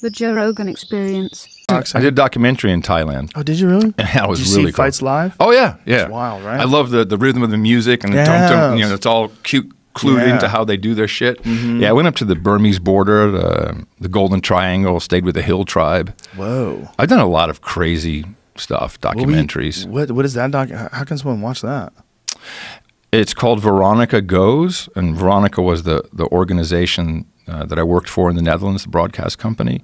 The Joe Rogan Experience. I did a documentary in Thailand. Oh, did you really? That was did you really see cool. fights live? Oh yeah, yeah. It's wild, right? I love the the rhythm of the music and the tum tum. You know, it's all cute, clued Yeah. Mm-hmm. into how they do their shit. Yeah, I went up to the Burmese border, the, the Golden Triangle, stayed with the Hill tribe. Whoa. I've done a lot of crazy stuff, What were you- documentaries. What what is that doc? How can someone watch that? It's called Veronica Goes, and Veronica was the the organization uh, that I worked for in the Netherlands, the broadcast company.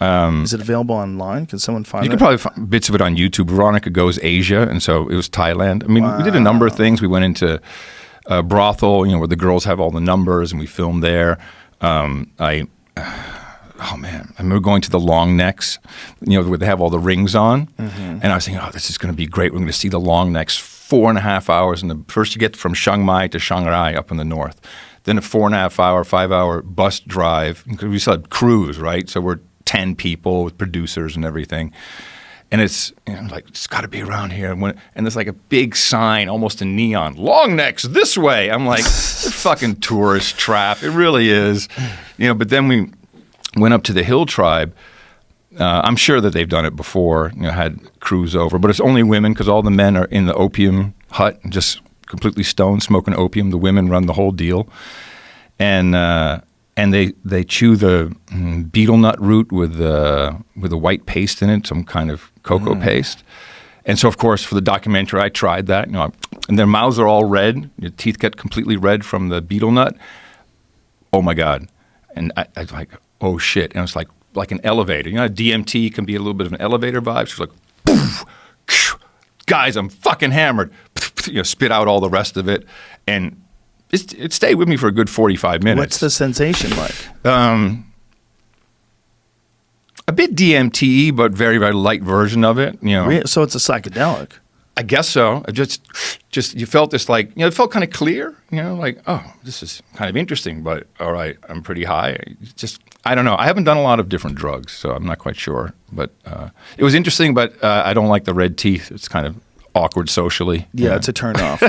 Is it available online? Can someone find Um, You it? can probably find bits of it on YouTube. Veronica Goes Asia, and so it was Thailand. I mean, we did a number of things. We went into a brothel, you know, where the girls have all the numbers, and we filmed there. Um, I, oh man, I remember going to the long necks, you know, where they have all the rings on, and I was thinking, oh, this is going to be great. We're going to see the long necks four and a half hours, and the first you get from Chiang Mai to Chiang Rai up in the north, then a four and a half hour, five hour bus drive. We had crews, right? So we're ten people with producers and everything and it's you know, like it's got to be around here. And, when, and there's like a big sign, almost a neon, long necks this way. I'm like, fucking tourist trap. It really is, you know. But then we went up to the Hill tribe. Uh, I'm sure that they've done it before. You know, had crews over, but it's only women because all the men are in the opium hut, and just completely stoned, smoking opium. The women run the whole deal, and uh, and they they chew the mm, betel nut root with the with a white paste in it, some kind of cocoa paste. And so, of course, for the documentary, I tried that. You know, and their mouths are all red. Your teeth get completely red from the betel nut. Oh my god! And I, I was like, oh shit! And it's like like an elevator. You know, DMT can be a little bit of an elevator vibe. So it's like, poof, guys, I'm fucking hammered. You know, spit out all the rest of it, and it, it stayed with me for a good 45 minutes. What's the sensation like? Um, a bit DMT, but very very light version of it. You know, So it's a psychedelic. I guess so. I just, just you felt this like you know, it felt kind of clear. You know, like oh, this is kind of interesting, but all right, I'm pretty high. Just I don't know. I haven't done a lot of different drugs, so I'm not quite sure. But uh, it was interesting. But uh, I don't like the red teeth. It's kind of awkward socially. Yeah, it's a turn off.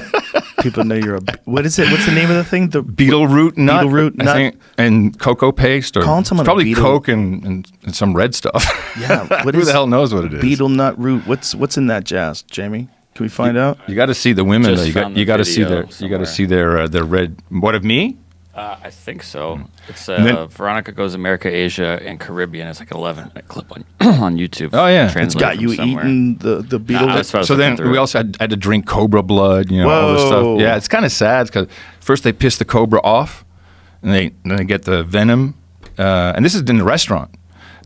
People know you're a. What is it? What's the name of the thing? The betel root nut, Betel root I nut. think, and cocoa paste, or Calling someone probably betel- Coke and, and, and some red stuff. Yeah, what who is the hell knows what it is? betel nut root. What's what's in that jazz, Jamie? Can we find out? You got to see the women. Just Though. You got you got to see video their you got to see their uh, their red. What of me? Uh, I think so. It's uh, And then- Veronica Goes America, Asia, and Caribbean. It's like an 11 minute clip on on YouTube. Oh, yeah. It's It's translated got you somewhere. eating the the betel. Nah, that's what I was So then through we also had, had to drink cobra blood. You know all this stuff. Yeah, it's kind of sad because first they piss the cobra off, and they then they get the venom. Uh, and this is in the restaurant.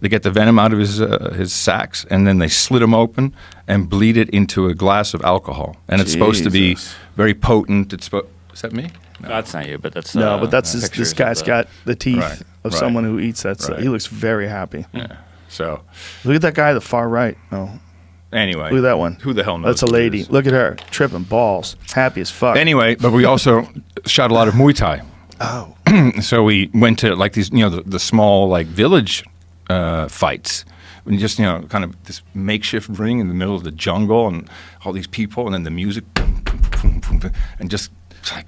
They get the venom out of his uh, his sacks, and then they slit him open and bleed it into a glass of alcohol. And it's supposed to be very potent. It's spo- is that me? No, that's not you, but that's no, uh, but that's this, pictures this guy's the- got the teeth Right, of right, someone who eats that. stuff. right. He looks very happy. Yeah. So Look at that guy, the far right. Oh, anyway, look at that one. Who the hell knows? That's a lady. Look at her, tripping balls, happy as fuck. Anyway, but we also shot a lot of Muay Thai. oh, so we went to like these, you know, the, the small like village uh, fights. And just you know, kind of this makeshift ring in the middle of the jungle, and all these people, and then the music, boom, boom, boom, boom, boom, and just it's like,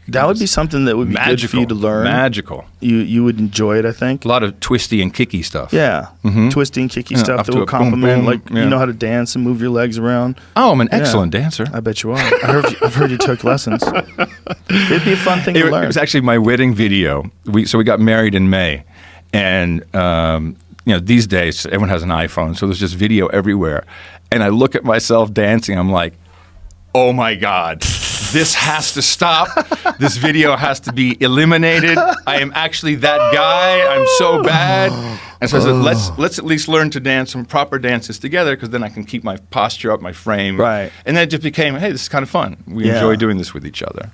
that would be something that would be magical good for you to learn. Magical. You you would enjoy it, I think. A lot of twisty and kicky stuff. Yeah, twisting, kicky Yeah, stuff that to will a boom, complement. boom, like yeah. you know how to dance and move your legs around. Oh, I'm an Yeah. excellent dancer. I bet you are. I heard, I've heard you took lessons. It'd be a fun thing it, to learn. it was actually my wedding video. We so we got married in May, and um, you know these days everyone has an iPhone, so there's just video everywhere. And I look at myself dancing. I'm like, oh my god, this has to stop. this video has to be eliminated. I am actually that guy. I'm so bad. And so I said, let's let's at least learn to dance some proper dances together, because then I can keep my posture up, my frame. Right. And then it just became, hey, this is kind of fun. We Yeah. enjoy doing this with each other.